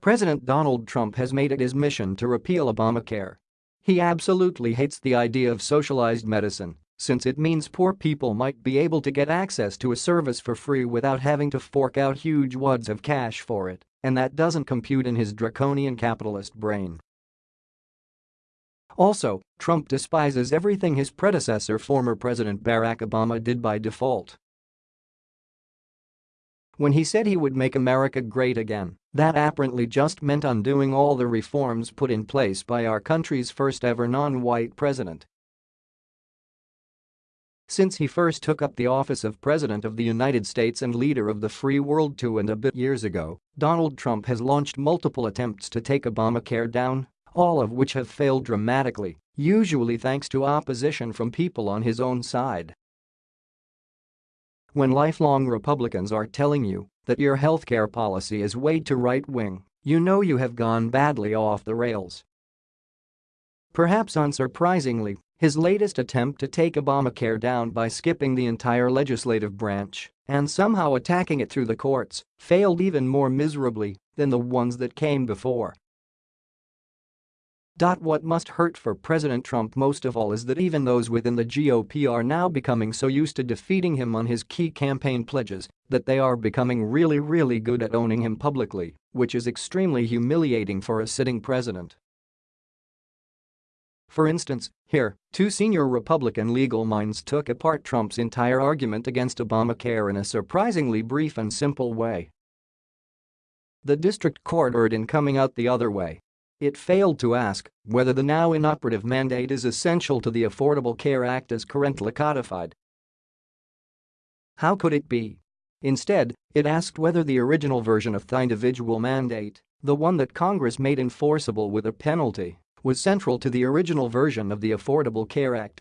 President Donald Trump has made it his mission to repeal Obamacare. He absolutely hates the idea of socialized medicine, since it means poor people might be able to get access to a service for free without having to fork out huge wads of cash for it, and that doesn't compute in his draconian capitalist brain. Also, Trump despises everything his predecessor former President Barack Obama did by default. When he said he would make America great again, that apparently just meant undoing all the reforms put in place by our country's first ever non-white president. Since he first took up the office of President of the United States and leader of the free world two and a bit years ago, Donald Trump has launched multiple attempts to take Obamacare down, all of which have failed dramatically, usually thanks to opposition from people on his own side. When lifelong Republicans are telling you that your healthcare policy is way too right-wing, you know you have gone badly off the rails. Perhaps unsurprisingly, his latest attempt to take Obamacare down by skipping the entire legislative branch and somehow attacking it through the courts failed even more miserably than the ones that came before. What must hurt for President Trump most of all is that even those within the GOP are now becoming so used to defeating him on his key campaign pledges that they are becoming really really good at owning him publicly, which is extremely humiliating for a sitting president. For instance, here, two senior Republican legal minds took apart Trump's entire argument against Obamacare in a surprisingly brief and simple way. The district court erred in coming out the other way it failed to ask whether the now inoperative mandate is essential to the Affordable Care Act as currently codified. How could it be? Instead, it asked whether the original version of the individual mandate, the one that Congress made enforceable with a penalty, was central to the original version of the Affordable Care Act.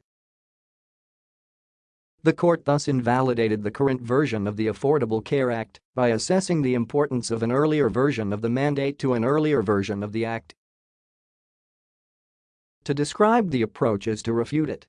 The court thus invalidated the current version of the Affordable Care Act by assessing the importance of an earlier version of the mandate to an earlier version of the act to describe the approach is to refute it.